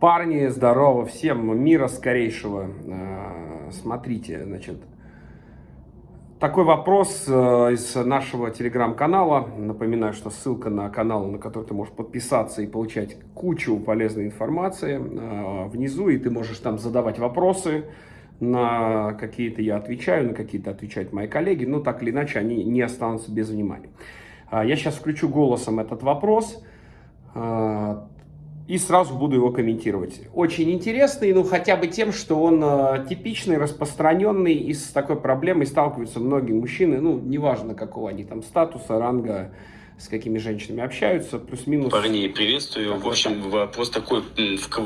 Парни, здорово, всем мира скорейшего. А, смотрите, значит, такой вопрос э, из нашего телеграм-канала. Напоминаю, что ссылка на канал, на который ты можешь подписаться и получать кучу полезной информации а, внизу, и ты можешь там задавать вопросы, на какие-то я отвечаю, на какие-то отвечают мои коллеги, но так или иначе они не останутся без внимания. Я сейчас включу голосом этот вопрос и сразу буду его комментировать. Очень интересный, ну хотя бы тем, что он э, типичный, распространенный, и с такой проблемой сталкиваются многие мужчины, ну неважно какого они там статуса, ранга, с какими женщинами общаются, плюс-минус. Парней приветствую. В общем, вопрос такой,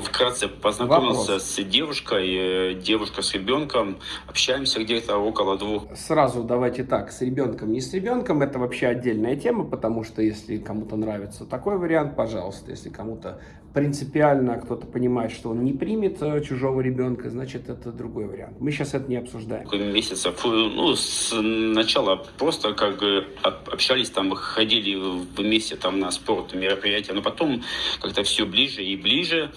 вкратце познакомился вопрос. с девушкой, э, девушка с ребенком, общаемся где-то около двух. Сразу давайте так, с ребенком, не с ребенком, это вообще отдельная тема, потому что если кому-то нравится такой вариант, пожалуйста, если кому-то принципиально кто-то понимает, что он не примет э, чужого ребенка, значит, это другой вариант. Мы сейчас это не обсуждаем. Месяцев, ну, с начала просто как бы общались, там, ходили вместе там на спорт, мероприятия, но потом как-то все ближе и ближе.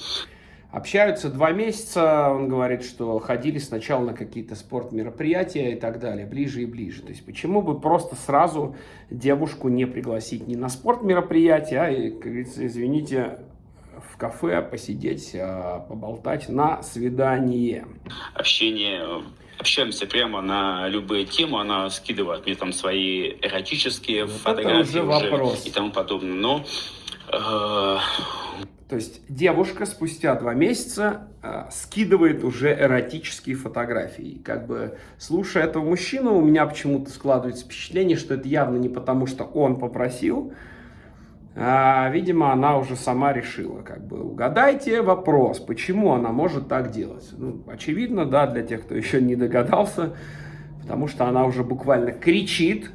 Общаются два месяца, он говорит, что ходили сначала на какие-то спорт-мероприятия и так далее, ближе и ближе. То есть почему бы просто сразу девушку не пригласить не на спорт-мероприятие, а, как говорится, извините, в кафе посидеть, а, поболтать на свидание. Общение общаемся прямо на любые темы, она скидывает мне там свои эротические вот фотографии уже, уже и тому подобное. Но э... То есть девушка спустя два месяца э, скидывает уже эротические фотографии. Как бы слушая этого мужчину, у меня почему-то складывается впечатление, что это явно не потому, что он попросил, а, видимо, она уже сама решила, как бы, угадайте вопрос, почему она может так делать. Ну, очевидно, да, для тех, кто еще не догадался, потому что она уже буквально кричит,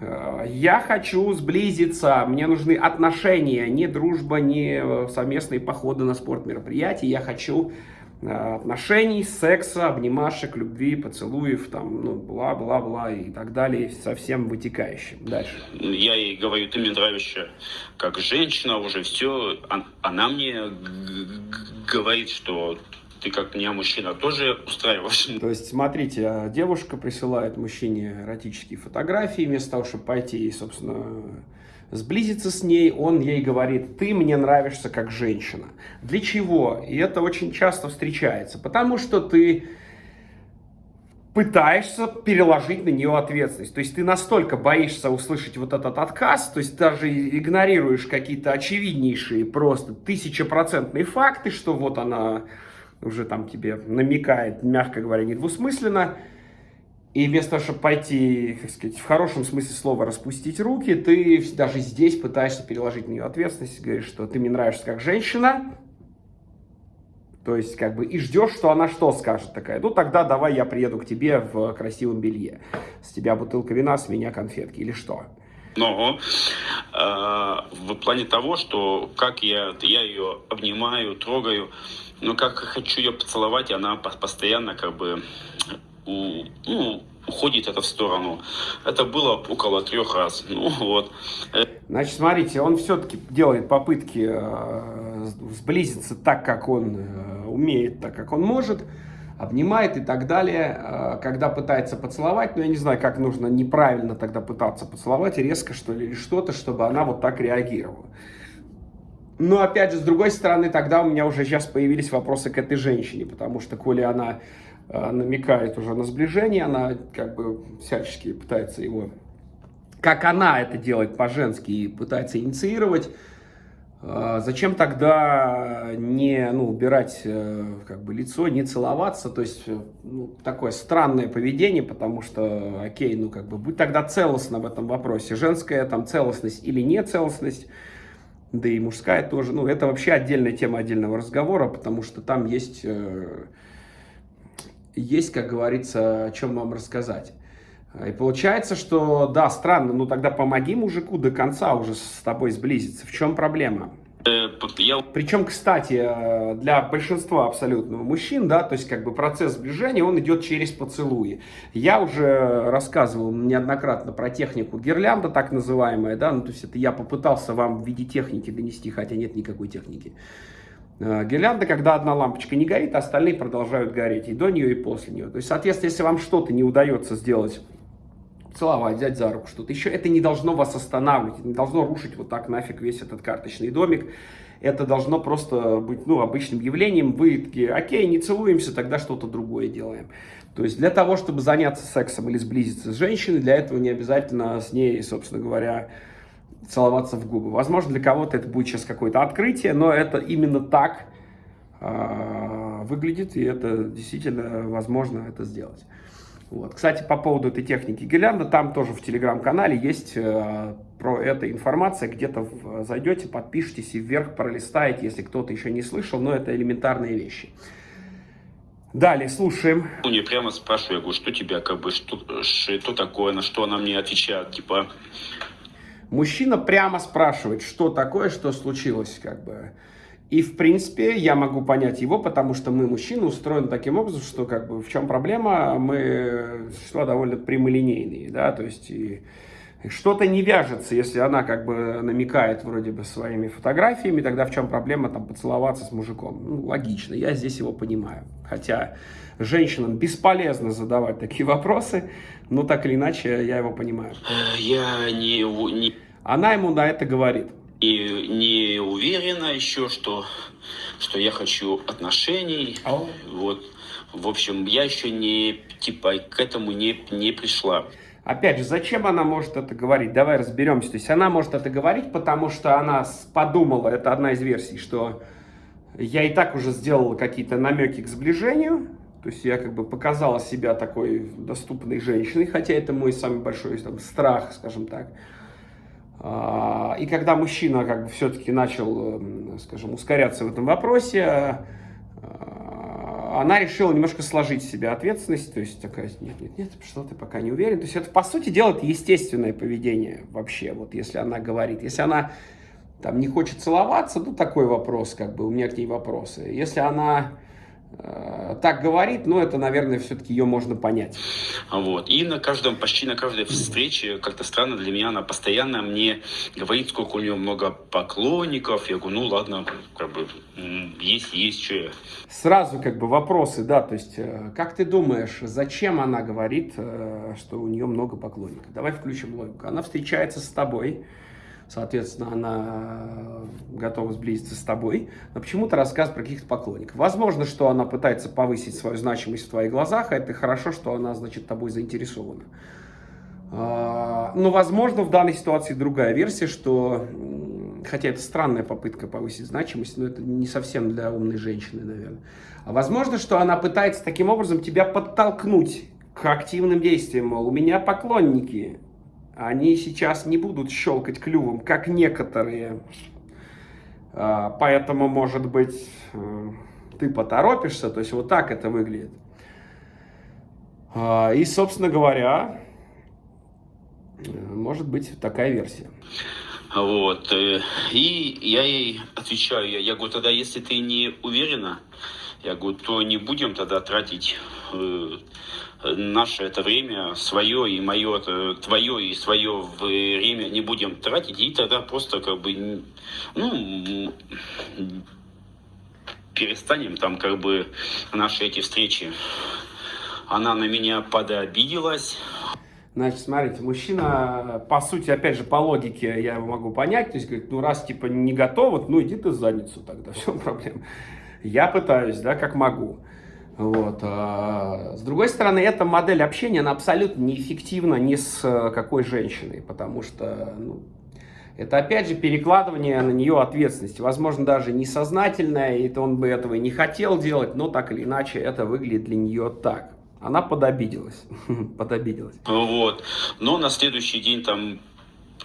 «Э, я хочу сблизиться, мне нужны отношения, не дружба, не совместные походы на спорт мероприятия, я хочу Э, отношений, секса, обнимашек, любви, поцелуев, там, ну, бла-бла-бла и так далее, со всем вытекающим. Дальше. Я ей говорю, ты мне нравишься как женщина, уже все. Она мне говорит, что ты как меня мужчина тоже устраиваешь. То есть, смотрите, э, девушка присылает мужчине эротические фотографии, вместо того, чтобы пойти, собственно, сблизиться с ней, он ей говорит, ты мне нравишься как женщина. Для чего? И это очень часто встречается. Потому что ты пытаешься переложить на нее ответственность. То есть ты настолько боишься услышать вот этот отказ, то есть даже игнорируешь какие-то очевиднейшие, просто тысячепроцентные факты, что вот она уже там тебе намекает, мягко говоря, недвусмысленно, и вместо того, чтобы пойти, как сказать, в хорошем смысле слова распустить руки, ты даже здесь пытаешься переложить на нее ответственность, говоришь, что ты мне нравишься как женщина, то есть, как бы, и ждешь, что она что скажет такая. Ну, тогда давай я приеду к тебе в красивом белье. С тебя бутылка вина, с меня конфетки или что. Но э, в плане того, что как я, я ее обнимаю, трогаю, но как хочу ее поцеловать, она постоянно как бы ну, уходит это в сторону. Это было около трех раз. Ну, вот. Значит, смотрите, он все-таки делает попытки э, сблизиться так, как он э, умеет, так, как он может, обнимает и так далее. Э, когда пытается поцеловать, ну, я не знаю, как нужно неправильно тогда пытаться поцеловать, резко, что ли, или что-то, чтобы она вот так реагировала. Но, опять же, с другой стороны, тогда у меня уже сейчас появились вопросы к этой женщине, потому что, коли она намекает уже на сближение, она как бы всячески пытается его, как она это делает по-женски и пытается инициировать, э, Зачем тогда не ну, убирать э, как бы, лицо, не целоваться? То есть ну, такое странное поведение, потому что, окей, ну как бы будь тогда целостно в этом вопросе. Женская там целостность или не целостность, да и мужская тоже. Ну это вообще отдельная тема отдельного разговора, потому что там есть есть, как говорится, о чем вам рассказать. И получается, что, да, странно, ну тогда помоги мужику до конца уже с тобой сблизиться. В чем проблема? Э, Причем, кстати, э, для большинства абсолютно мужчин, да, то есть как бы процесс сближения, он идет через поцелуи. Я уже рассказывал неоднократно про технику гирлянда, так называемая, да, ну то есть это я попытался вам в виде техники донести, хотя нет никакой техники. Э, гирлянда, когда одна лампочка не горит, остальные продолжают гореть и до нее, и после нее. То есть, соответственно, если вам что-то не удается сделать, целовать, взять за руку, что-то еще, это не должно вас останавливать, не должно рушить вот так нафиг весь этот карточный домик. Это должно просто быть ну, обычным явлением. Вы такие, окей, не целуемся, тогда что-то другое делаем. То есть для того, чтобы заняться сексом или сблизиться с женщиной, для этого не обязательно с ней, собственно говоря, целоваться в губы. Возможно, для кого-то это будет сейчас какое-то открытие, но это именно так э, выглядит, и это действительно возможно это сделать. Вот. Кстати, по поводу этой техники гирлянда, там тоже в телеграм-канале есть э, про это информация, где-то зайдете, подпишитесь и вверх пролистаете, если кто-то еще не слышал, но это элементарные вещи. Далее, слушаем. У нее прямо спрашиваю, я говорю, что тебя, как бы, что, что такое, на что она мне отвечает, типа, Мужчина прямо спрашивает, что такое, что случилось, как бы. И, в принципе, я могу понять его, потому что мы, мужчины, устроены таким образом, что, как бы, в чем проблема, мы существа довольно прямолинейные, да, то есть, и что-то не вяжется, если она, как бы, намекает, вроде бы, своими фотографиями, тогда в чем проблема, там, поцеловаться с мужиком? Ну, логично, я здесь его понимаю. Хотя женщинам бесполезно задавать такие вопросы, но так или иначе я его понимаю. Я не... не... Она ему на это говорит. И не уверена еще, что, что я хочу отношений. Oh. Вот. В общем, я еще не, типа, к этому не, не пришла. Опять же, зачем она может это говорить? Давай разберемся. То есть она может это говорить, потому что она подумала, это одна из версий, что я и так уже сделала какие-то намеки к сближению, то есть я как бы показала себя такой доступной женщиной, хотя это мой самый большой там, страх, скажем так. А, и когда мужчина как бы все-таки начал, эм, скажем, ускоряться в этом вопросе, а, она решила немножко сложить в себя ответственность, то есть такая, нет, нет, нет, что ты пока не уверен. То есть это, по сути дела, это естественное поведение вообще, вот если она говорит. Если она там не хочет целоваться, ну такой вопрос, как бы, у меня к ней вопросы. Если она Э, так говорит, но это, наверное, все-таки ее можно понять. Вот. И на каждом, почти на каждой встрече, как-то странно для меня, она постоянно мне говорит, сколько у нее много поклонников. Я говорю, ну ладно, как бы есть, есть, что я. Сразу как бы вопросы, да, то есть, э, как ты думаешь, зачем она говорит, э, что у нее много поклонников? Давай включим логику. Она встречается с тобой, соответственно, она готова сблизиться с тобой, но почему-то рассказ про каких-то поклонников. Возможно, что она пытается повысить свою значимость в твоих глазах, а это хорошо, что она, значит, тобой заинтересована. А, но, возможно, в данной ситуации другая версия, что, хотя это странная попытка повысить значимость, но это не совсем для умной женщины, наверное. А возможно, что она пытается таким образом тебя подтолкнуть к активным действиям. Мол, у меня поклонники, они сейчас не будут щелкать клювом, как некоторые. А, поэтому, может быть, э, ты поторопишься. То есть вот так это выглядит. А, и, собственно говоря, э, может быть такая версия. Вот. Э, и я ей отвечаю, я, говорю, тогда если ты не уверена, я говорю, то не будем тогда тратить наше это время, свое и мое, твое и свое время не будем тратить, и тогда просто как бы, ну, перестанем там как бы наши эти встречи. Она на меня подобиделась. Значит, смотрите, мужчина, по сути, опять же, по логике я его могу понять, то есть, говорит, ну, раз, типа, не готов, ну, иди ты в задницу тогда, все, проблем. Я пытаюсь, да, как могу. Вот. А, с другой стороны, эта модель общения, она абсолютно неэффективна ни с э, какой женщиной, потому что ну, это, опять же, перекладывание на нее ответственности. Возможно, даже несознательное, и он бы этого и не хотел делать, но так или иначе это выглядит для нее так. Она подобиделась. подобиделась. Вот. Но на следующий день там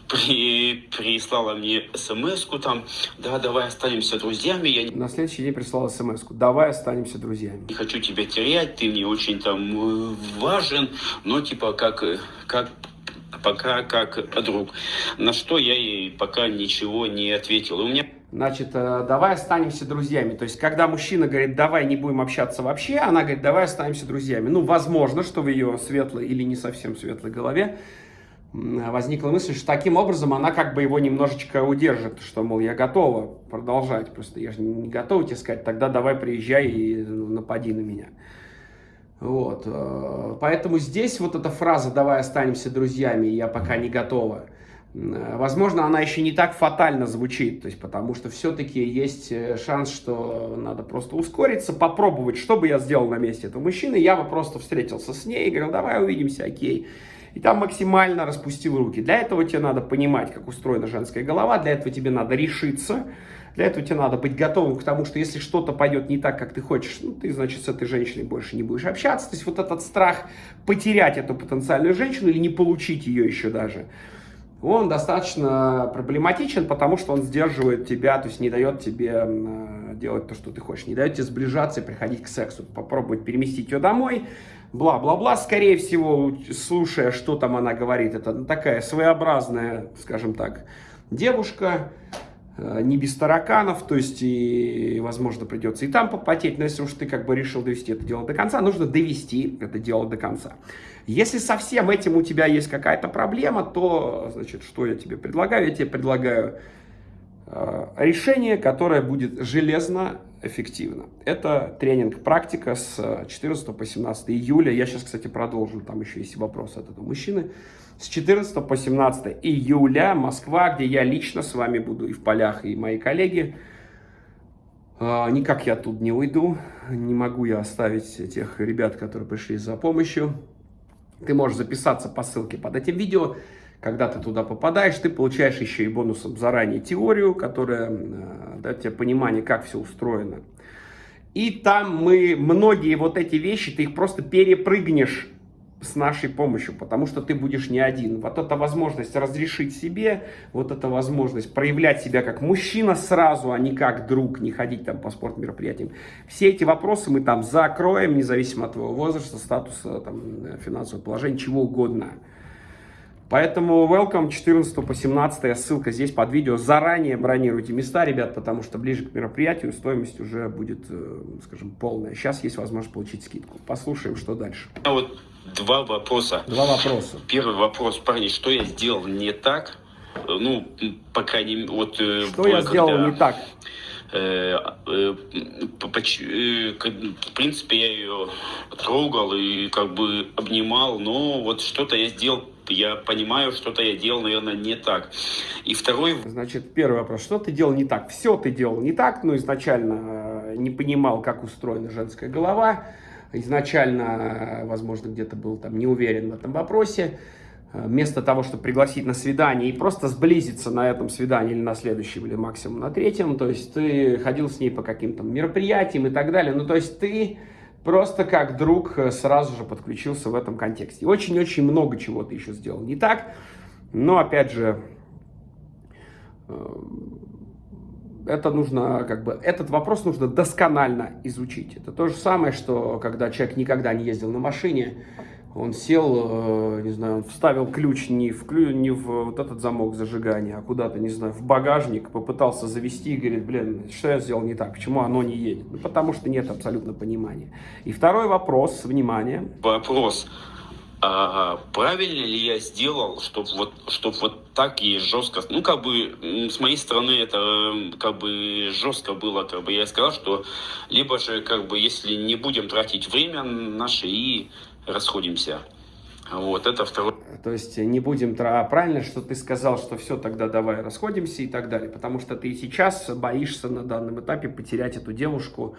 при, прислала мне смс там, да, давай останемся друзьями. Я На следующий день прислала смс давай останемся друзьями. Не хочу тебя терять, ты мне очень там э, важен, но типа как, как пока как друг. На что я ей пока ничего не ответил. у меня... Значит, э, давай останемся друзьями. То есть, когда мужчина говорит, давай не будем общаться вообще, она говорит, давай останемся друзьями. Ну, возможно, что в ее светлой или не совсем светлой голове возникла мысль, что таким образом она как бы его немножечко удержит, что, мол, я готова продолжать, просто я же не готова тебе сказать, тогда давай приезжай и напади на меня. Вот, э, поэтому здесь вот эта фраза «давай останемся друзьями, я пока не готова», возможно, она еще не так фатально звучит, то есть потому что все-таки есть э, шанс, что надо просто ускориться, попробовать, что бы я сделал на месте этого мужчины, я бы просто встретился с ней и говорил, давай увидимся, окей и там максимально распустил руки. Для этого тебе надо понимать, как устроена женская голова, для этого тебе надо решиться, для этого тебе надо быть готовым к тому, что если что-то пойдет не так, как ты хочешь, ну, ты, значит, с этой женщиной больше не будешь общаться. То есть вот этот страх потерять эту потенциальную женщину или не получить ее еще даже, он достаточно проблематичен, потому что он сдерживает тебя, то есть не дает тебе делать то, что ты хочешь, не дает тебе сближаться и приходить к сексу. Попробовать переместить ее домой, бла-бла-бла. Скорее всего, слушая, что там она говорит, это такая своеобразная, скажем так, девушка, э, не без тараканов, то есть, и, возможно, придется и там попотеть, но если уж ты как бы решил довести это дело до конца, нужно довести это дело до конца. Если со всем этим у тебя есть какая-то проблема, то, значит, что я тебе предлагаю? Я тебе предлагаю решение, которое будет железно эффективно. Это тренинг «Практика» с 14 по 17 июля. Я сейчас, кстати, продолжу, там еще есть вопрос от этого мужчины. С 14 по 17 июля Москва, где я лично с вами буду и в полях, и мои коллеги. А, никак я тут не уйду, не могу я оставить тех ребят, которые пришли за помощью. Ты можешь записаться по ссылке под этим видео. Когда ты туда попадаешь, ты получаешь еще и бонусом заранее теорию, которая э, дает тебе понимание, как все устроено. И там мы многие вот эти вещи, ты их просто перепрыгнешь с нашей помощью, потому что ты будешь не один. Вот эта возможность разрешить себе, вот эта возможность проявлять себя как мужчина сразу, а не как друг, не ходить там по спортмероприятиям. Все эти вопросы мы там закроем, независимо от твоего возраста, статуса, там, финансового положения, чего угодно. Поэтому welcome 14 по 17, ссылка здесь под видео. Заранее бронируйте места, ребят, потому что ближе к мероприятию стоимость уже будет, э, скажем, полная. Сейчас есть возможность получить скидку. Послушаем, что дальше. А вот два вопроса. Два вопроса. Первый вопрос, парни, что я сделал не так? Ну, пока не... Вот, э, что я когда... сделал не так? Э, в принципе, я ее трогал и как бы обнимал, но вот что-то я сделал я понимаю, что-то я делал, наверное, не так. И второй... Значит, первый вопрос. Что ты делал не так? Все ты делал не так, но изначально э, не понимал, как устроена женская голова. Изначально, возможно, где-то был там не уверен в этом вопросе. Э, вместо того, чтобы пригласить на свидание и просто сблизиться на этом свидании или на следующем, или максимум на третьем, то есть ты ходил с ней по каким-то мероприятиям и так далее. Ну, то есть ты просто как друг э, сразу же подключился в этом контексте. Очень-очень много чего ты еще сделал не так, но опять же, э, это нужно, как бы, этот вопрос нужно досконально изучить. Это то же самое, что когда человек никогда не ездил на машине, он сел, э, не знаю, он вставил ключ не в, клю, не в вот этот замок зажигания, а куда-то, не знаю, в багажник, попытался завести и говорит, блин, что я сделал не так, почему оно не едет? Ну, потому что нет абсолютно понимания. И второй вопрос, внимание. Вопрос. А правильно ли я сделал, чтобы вот, чтоб вот так и жестко, ну, как бы, с моей стороны, это как бы жестко было, как бы я сказал, что либо же, как бы, если не будем тратить время наше и расходимся. Вот, это второй. То есть не будем... Правильно, что ты сказал, что все, тогда давай расходимся и так далее. Потому что ты сейчас боишься на данном этапе потерять эту девушку,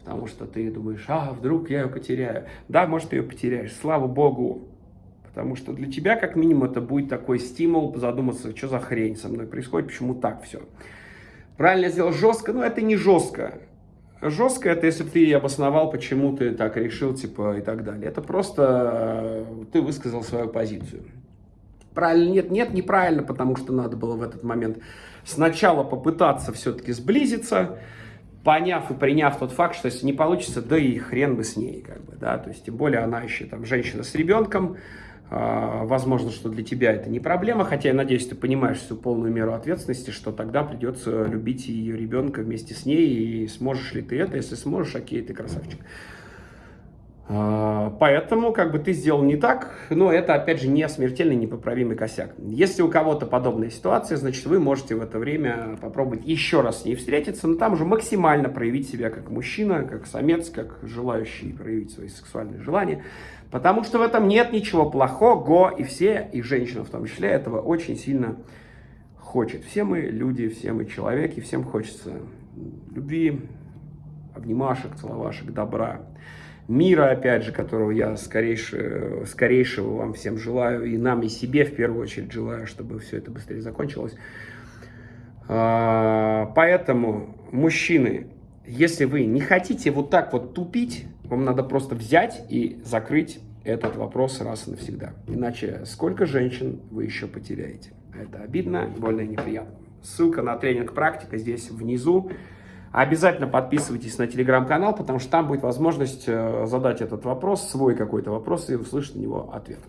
потому что ты думаешь, а, вдруг я ее потеряю. Да, может, ты ее потеряешь, слава богу. Потому что для тебя, как минимум, это будет такой стимул задуматься, что за хрень со мной происходит, почему так все. Правильно сделал жестко, но это не жестко. Жестко это, если ты обосновал, почему ты так решил, типа, и так далее. Это просто э, ты высказал свою позицию. Правильно? Нет, нет, неправильно, потому что надо было в этот момент сначала попытаться все-таки сблизиться, поняв и приняв тот факт, что если не получится, да и хрен бы с ней, как бы, да, то есть, тем более она еще там женщина с ребенком, возможно, что для тебя это не проблема, хотя я надеюсь, ты понимаешь всю полную меру ответственности, что тогда придется любить ее ребенка вместе с ней, и сможешь ли ты это, если сможешь, окей, ты красавчик. А, поэтому, как бы ты сделал не так, но это, опять же, не смертельный, непоправимый косяк. Если у кого-то подобная ситуация, значит, вы можете в это время попробовать еще раз с ней встретиться, но там уже максимально проявить себя как мужчина, как самец, как желающий проявить свои сексуальные желания, потому что в этом нет ничего плохого, и все, и женщина в том числе, этого очень сильно хочет. Все мы люди, все мы человеки, всем хочется любви, обнимашек, целовашек, добра мира, опять же, которого я скорейше, скорейшего вам всем желаю, и нам, и себе в первую очередь желаю, чтобы все это быстрее закончилось. А, поэтому, мужчины, если вы не хотите вот так вот тупить, вам надо просто взять и закрыть этот вопрос раз и навсегда. Иначе сколько женщин вы еще потеряете? Это обидно, больно и неприятно. Ссылка на тренинг «Практика» здесь внизу. Обязательно подписывайтесь на телеграм-канал, потому что там будет возможность э, задать этот вопрос, свой какой-то вопрос и услышать на него ответ.